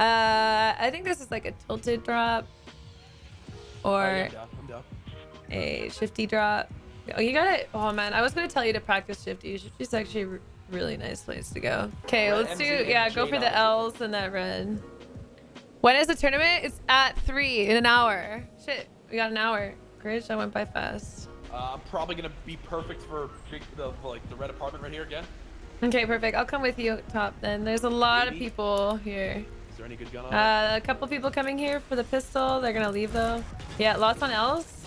Uh, I think this is like a tilted drop Oh, or yeah, I'm down. I'm down. a shifty drop. Oh, you got it. Oh man, I was gonna tell you to practice shifty. Shifty's actually a really nice place to go. Okay, let's do. Yeah, go for the L's and that red. When is the tournament? It's at three in an hour. Shit, we got an hour. Gridge, I went by fast. Uh, I'm probably gonna be perfect for the for, like the red apartment right here again. Okay, perfect. I'll come with you top then. There's a lot of people here. There any good gun on? Uh, a couple people coming here for the pistol. They're gonna leave though. Yeah, lots on L's.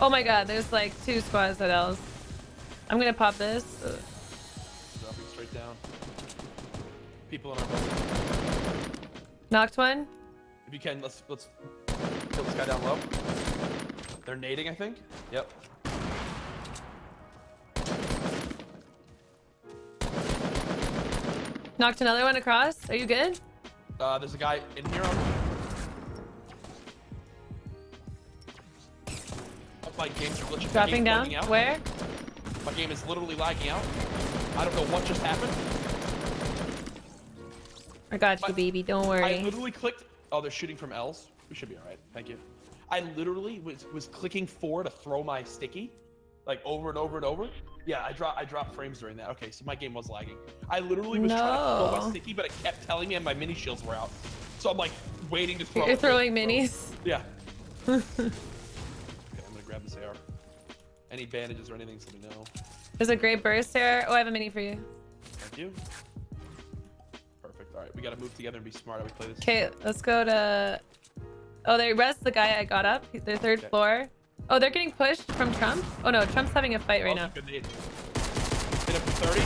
Oh my god, there's like two squads at L's. I'm gonna pop this. Dropping straight down. People in our building. Knocked one. If you can, let's let's kill this guy down low. They're nading, I think. Yep. Knocked another one across. Are you good? Uh, there's a guy in here. On... Oh, my game's glitching. Dropping down. out. Where? My game is literally lagging out. I don't know what just happened. I got you, baby. Don't worry. I literally clicked. Oh, they're shooting from L's. We should be all right. Thank you. I literally was was clicking four to throw my sticky, like over and over and over. Yeah, I dropped I dropped frames during that. Okay, so my game was lagging. I literally was trying to throw my sticky, but it kept telling me and my mini shields were out. So I'm like waiting to throw. You're throwing throw. minis. Yeah. okay, I'm gonna grab this AR. Any bandages or anything, so we know. There's a great burst here. Oh, I have a mini for you. Thank you. Perfect. All right, we gotta move together and be smart how we play this. Okay, let's go to. Oh, they rest the guy I got up. Their third Okay. floor. Oh, they're getting pushed from Trump. Oh no, Trump's having a fight right Oh, now. Hit him for 30.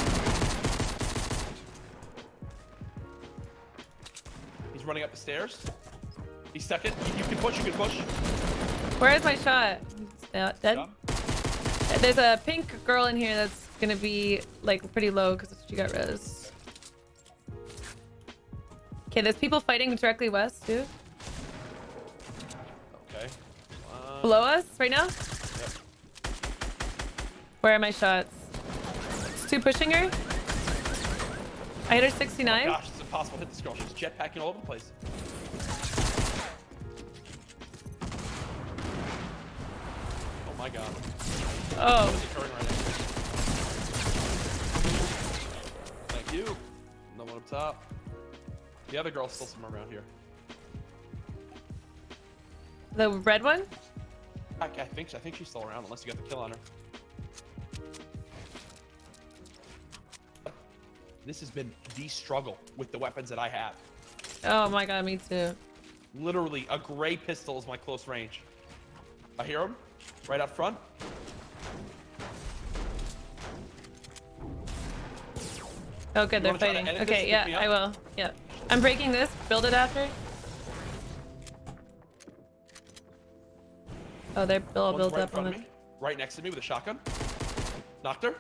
He's running up the stairs. He's stuck it. You, you can push, you can push. Where is my shot? Dead. There's a pink girl in here that's gonna be like pretty low because she got res. Okay, there's people fighting directly west too. Okay. Uh, Below us right now. Yep. Where are my shots? It's two pushing her. I hit her 69. Gosh, it's impossible to hit this girl. She's jetpacking all over the place. Oh my god. Oh, What is occurring right? Thank you. No one up top. The other girl's still somewhere around here. the red one. I, I think I think she's still around unless you got the kill on her. This has been the struggle with the weapons that I have. Oh my god, me too. Literally, a gray pistol is my close range. I hear him right up front. Oh good, You they're wanna try to fighting. Okay, yeah, I will. Yeah. I'm breaking this. Build it after. Oh, they're all One's built right up on me, right next to me with a shotgun. Knocked her.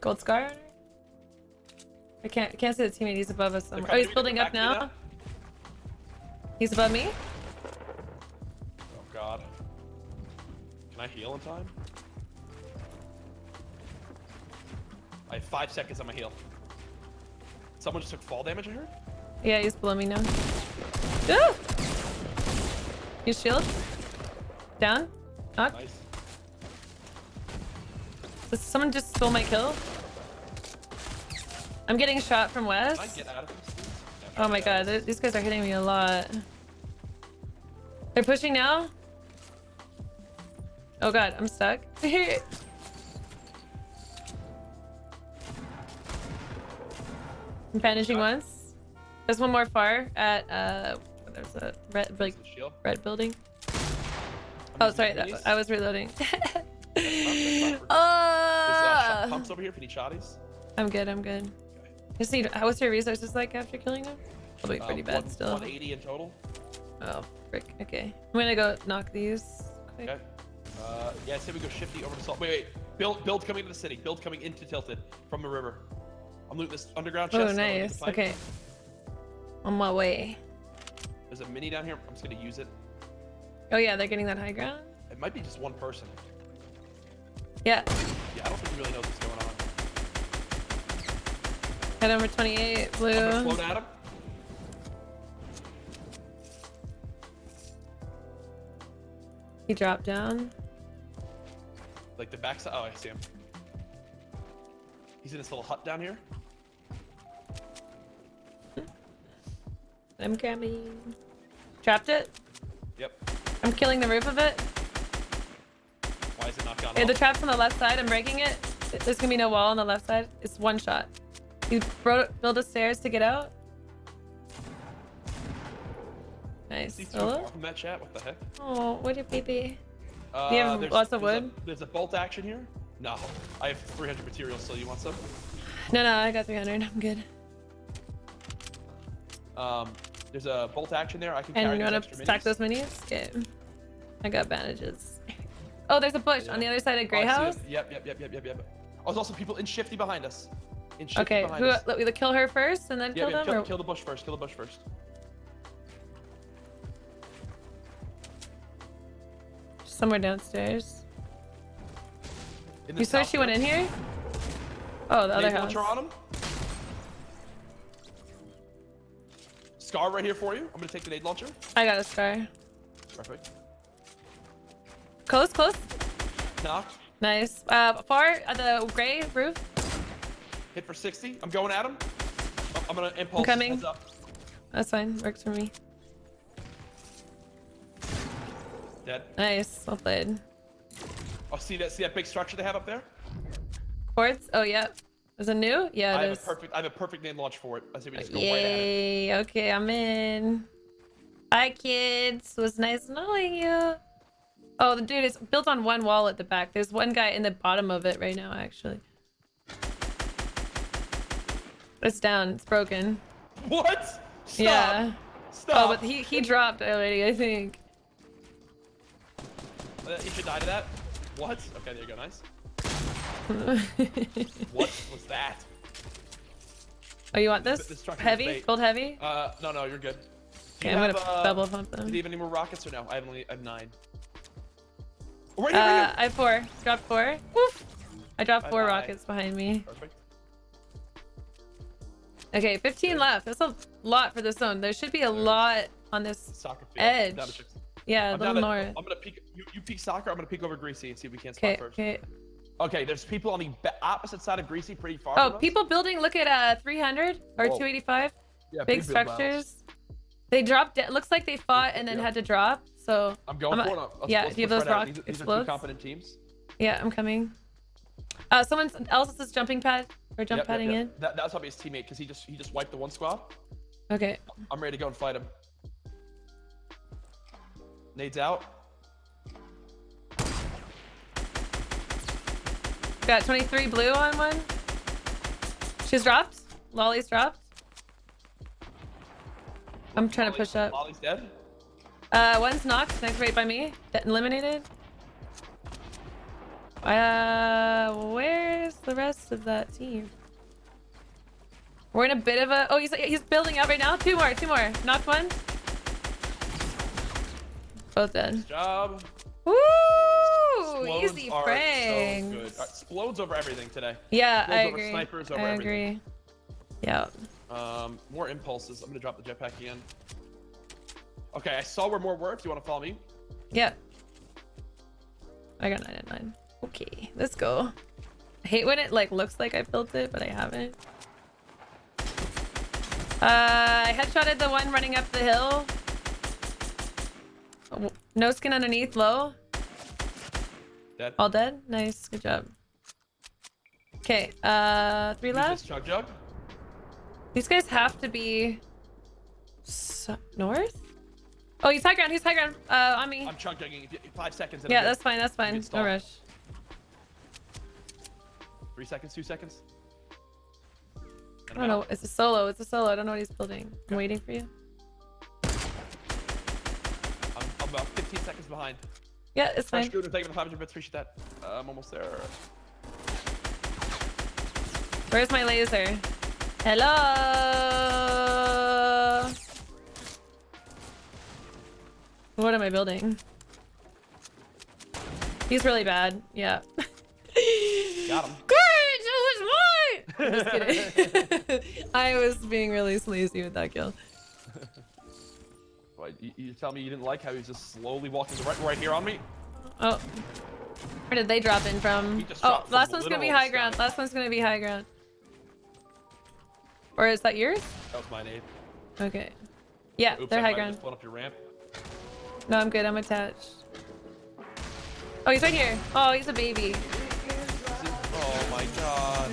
Gold scar. I can't can't see the teammate. He's above us somewhere. Oh, he's to me, they're building up me now. He's above me. Oh god. Can I heal in time? I have five seconds on my heal. Someone just took fall damage, I heard? Yeah, he's below me now. Ah! His shield. Down. Knock. Nice. Does someone just stole my kill? I'm getting shot from west. get out of? Yeah, Oh my god, th- these guys are hitting me a lot. They're pushing now? Oh god, I'm stuck. I'm vanishing once. There's one more far at uh there's a red like red building. Oh sorry, that, I was reloading. There's uh, oh, pumps over here if you need shotties. I'm good, I'm good. Okay. Just need what's your resources like after killing them? Probably Uh, pretty bad one- still. 180 in total. Oh, frick. Okay. I'm gonna go knock these. Quick. Okay. Uh, yeah, I say we go shifty over to salt. Wait, wait. Build, build coming into the city. Build coming into Tilted from the river. I'm looting this underground chest. Oh, get the nice. Okay. On my way. There's a mini down here. I'm just gonna use it. Oh yeah, they're getting that high ground. It might be just one person. Yeah. Yeah, I don't think he really knows what's going on. Head over 28, I'm blue. float at him. He dropped down. Like the backside. Oh, I see him. He's in this little hut down here. I'm coming. Trapped it. Yep. I'm killing the roof of it. Why is it not gone Yeah, the trap's on the left side. I'm breaking it. There's gonna be no wall on the left side. It's one shot. You build a stairs to get out. Nice. See two Solo? from that chat. What the heck? Oh, what a baby. Uh, Do you have there's- lots of there's a- wood? there's a bolt action here. No, I have 300 materials. So you want some? No, no, I got 300. I'm good. Um, there's a bolt action there. I can And carry you want to stack those minis? Okay. I got bandages. Oh, there's a bush on the other side of Grey Oh, House. Yep, yep, yep, yep, yep, yep. Oh, there's also people in shifty behind us. In shifty Okay, behind who, us. let me kill her first and then Yeah, kill yeah, them? kill, or- kill the bush first. Kill the bush first. Somewhere downstairs. You saw she went in here? Oh, the other house. on him. Scar right here for you. I'm gonna take the nade launcher. I got a scar. Perfect. Close, close. Knocked. Nice. Uh, far at the gray roof. Hit for 60. I'm going at him. I'm gonna impulse. coming. Heads up. That's fine. Works for me. Dead. Nice. Well played. Oh, see that? See that big structure they have up there? Quartz? Oh, yeah. Is it new? Yeah, I it have is. a perfect. I have a perfect nade launch for it. I say we just go right at it. Yay. Okay, I'm in. Hi, kids. It was nice knowing you. Oh, the dude is built on one wall at the back. There's one guy in the bottom of it right now, actually. It's down. It's broken. What? Stop. Yeah. Stop. Oh, but he, he dropped already, I think. Uh, you should die to that. What? Okay, there you go. Nice. What was that? oh, you want this? heavy? Gold heavy? Uh, no, no, you're good. Do Okay, you I'm have, gonna uh, double pump Do them. you have any more rockets or no? I have only I have nine. Oh, right here, right Uh, here. I have four. Dropped four. Woof. I dropped four rockets behind me. Perfect. Okay, 15 left. That's a lot for this zone. There should be a lot on this. Edge. Down to six. Yeah, a I'm little down north. to, I'm gonna peek. You, you peek soccer. I'm gonna peek over Greasy and see if we can't spot first. okay. Okay, there's people on the opposite side of Greasy, pretty far. Oh, people building. Look at uh 300 or Whoa. 285. Yeah, Big structures. They dropped. It looks like they fought and then Yeah. had to drop. So I'm going I'm for it. Let's- yeah, let's do you have those right out. rock These, these are two competent teams. yeah, I'm coming. Uh, someone else is jumping pad or jump Yep, yep, padding yep. in. That, that's probably his teammate because he just he just wiped the one squad. Okay. I'm ready to go and fight him. Nade's out. Got 23 blue on one. She's dropped. Lolly's dropped. I'm trying to push up. Lolly's dead. Uh, one's knocked. Next right by me. De- eliminated. Uh, where's the rest of that team? We're in a bit of a. Oh, he's he's building up right now. Two more. Two more. Knocked one. Both dead. Job. Woo! Explodes Easy are. So good. Uh, Explodes over everything today. Yeah, Explodes I over agree. snipers, over I everything. agree. Yeah. Um, more impulses. I'm gonna drop the jetpack again. Okay, I saw where more were. If you want to follow me, Yeah. I got nine and nine. Okay, let's go. I hate when it like looks like I built it, but I haven't. Uh, I headshotted the one running up the hill. Oh, No skin underneath, low. Dead. All dead. Nice, good job. Okay, uh, three left. chug jug. These guys have to be north. Oh, he's high ground. He's high ground. Uh, on me. I'm chug jugging. Five seconds. Yeah, that's fine. That's fine. No rush. Three seconds. Two seconds. I don't know. It's a solo. It's a solo. I don't know what he's building. I'm waiting for you. I'm, I'm about 15 seconds behind. Yeah, it's fine. Scooter, taking the 500 bits. Appreciate that. Uh, I'm almost there. Where's my laser? Hello. What am I building? He's really bad. Yeah. Got him. Courage, it was mine. Just kidding. I was being really sleazy with that kill. Wait, you, you tell me you didn't like how he's just slowly walking right, right here on me? Oh. Where did they drop in from? Oh, from last one's gonna be high ground. sky. Last one's gonna be high ground. Or is that yours? That was my nade. Okay. Yeah, Oops, they're I high ground. just up your ramp. No, I'm good. I'm attached. Oh, he's right here. Oh, he's a baby. Oh my god.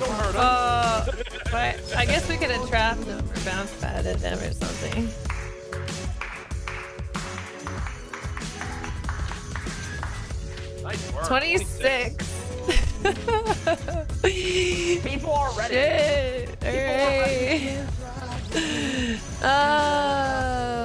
Don't hurt him. Oh, but I guess we could have trapped him or bounce padded him or something. 26. People are ready. Shit. Alright. Oh, hey.